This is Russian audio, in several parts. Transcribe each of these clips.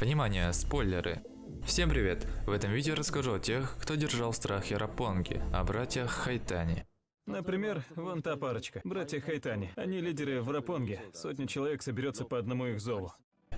Внимание, спойлеры! Всем привет! В этом видео расскажу о тех, кто держал в страхе о братьях Хайтани. Например, вон та парочка, братья Хайтани. Они лидеры в Рапонге. Сотня человек соберется по одному их зову.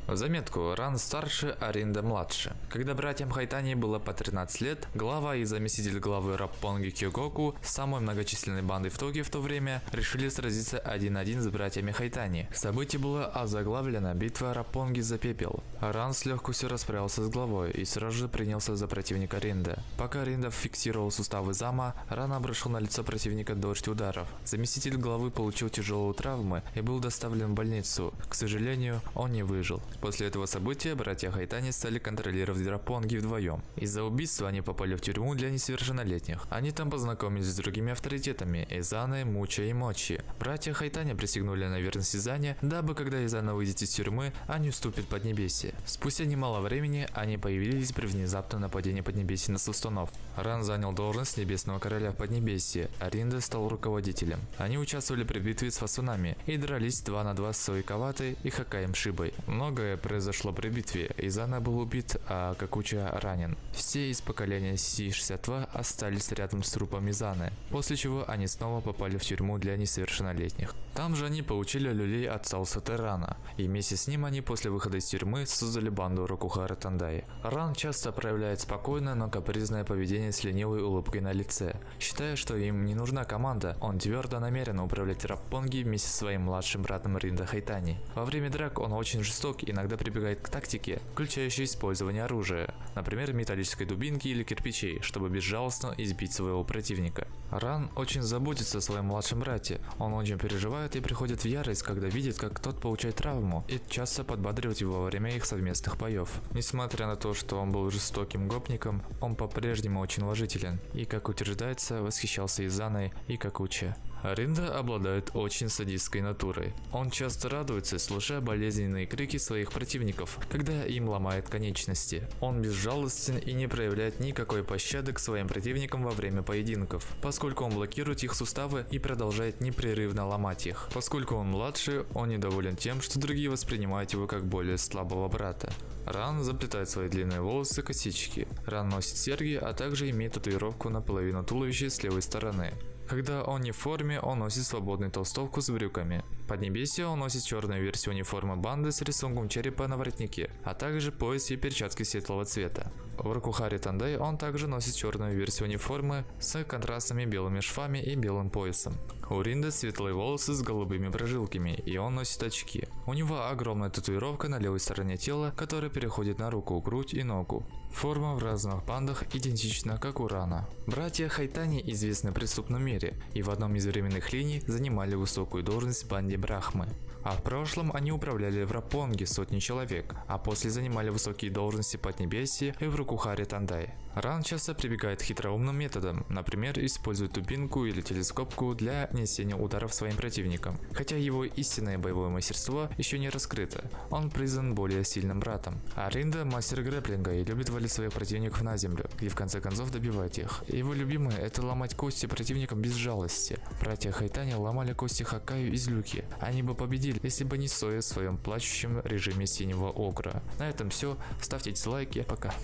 В заметку, Ран старше, а Ринда младше. Когда братьям Хайтани было по 13 лет, глава и заместитель главы Раппонги Кёгоку, самой многочисленной банды в Токио в то время, решили сразиться один-один с братьями Хайтани. Событие было озаглавлено «Битва Раппонги за пепел». Ран с легкостью расправился с главой и сразу же принялся за противника Ринда. Пока Ринда фиксировал суставы зама, Ран обрушил на лицо противника дождь ударов. Заместитель главы получил тяжелые травмы и был доставлен в больницу. К сожалению, он не выжил. После этого события братья Хайтани стали контролировать Драпонги вдвоем. Из-за убийства они попали в тюрьму для несовершеннолетних. Они там познакомились с другими авторитетами – Изаной, Муча и Мочи. Братья Хайтани присягнули на верность Изане, дабы когда Изана выйдет из тюрьмы, они уступят Поднебесье. Спустя немало времени они появились при внезапном нападении Поднебесья на Сустунов. Ран занял должность Небесного Короля в Поднебесье, а Ринда стал руководителем. Они участвовали при битве с Фасунами и дрались 2 на 2 с Суикаватой и Хакаем Шибой. Много Многое произошло при битве. Изана был убит, а Какуча ранен. Все из поколения Си-62 остались рядом с трупом Изаны, после чего они снова попали в тюрьму для несовершеннолетних. Там же они получили люлей от Сауса Террана, и вместе с ним они после выхода из тюрьмы создали банду Рокухара Тандай. Ран часто проявляет спокойное, но капризное поведение с ленивой улыбкой на лице. Считая, что им не нужна команда, он твердо намерен управлять Раппонги вместе со своим младшим братом Ринда Хайтани. Во время драк он очень жесток и иногда прибегает к тактике, включающей использование оружия, например металлической дубинки или кирпичей, чтобы безжалостно избить своего противника. Ран очень заботится о своем младшем брате, он очень переживает и приходит в ярость, когда видит, как тот получает травму, и часто подбадривает его во время их совместных боев. Несмотря на то, что он был жестоким гопником, он по-прежнему очень уважителен, и, как утверждается, восхищался Изаной и Какуче. Ринда обладает очень садистской натурой. Он часто радуется, слушая болезненные крики своих противников, когда им ломает конечности. Он безжалостен и не проявляет никакой пощады к своим противникам во время поединков, поскольку он блокирует их суставы и продолжает непрерывно ломать их. Поскольку он младше, он недоволен тем, что другие воспринимают его как более слабого брата. Ран заплетает свои длинные волосы косички. Ран носит серьги, а также имеет татуировку на половину туловища с левой стороны. Когда он не в форме, он носит свободную толстовку с брюками. Под небесие он носит черную версию униформы банды с рисунком черепа на воротнике, а также пояс и перчатки светлого цвета. В Ракухаре Тандай он также носит черную версию униформы с контрастными белыми швами и белым поясом. У Ринда светлые волосы с голубыми прожилками, и он носит очки. У него огромная татуировка на левой стороне тела, которая переходит на руку, грудь и ногу. Форма в разных бандах идентична, как у Рана. Братья Хайтани известны в преступном мире, и в одном из временных линий занимали высокую должность в банде Брахмы. А в прошлом они управляли в Рапонге сотни человек, а после занимали высокие должности под Небесье и в Рукухаре Тандай. Ран часто прибегает к хитроумным методам, например, использует тупинку или телескопку для нанесения ударов своим противникам. Хотя его истинное боевое мастерство еще не раскрыто, он признан более сильным братом. А Ринда мастер грэплинга и любит валить своих противников на землю, и в конце концов добивать их. Его любимое это ломать кости противникам без жалости. Братья Хайтани ломали кости Хакаю из Люки. Они бы победили, если бы не Соя в своем плачущем режиме синего огра. На этом все. Ставьте дизлайки. Пока.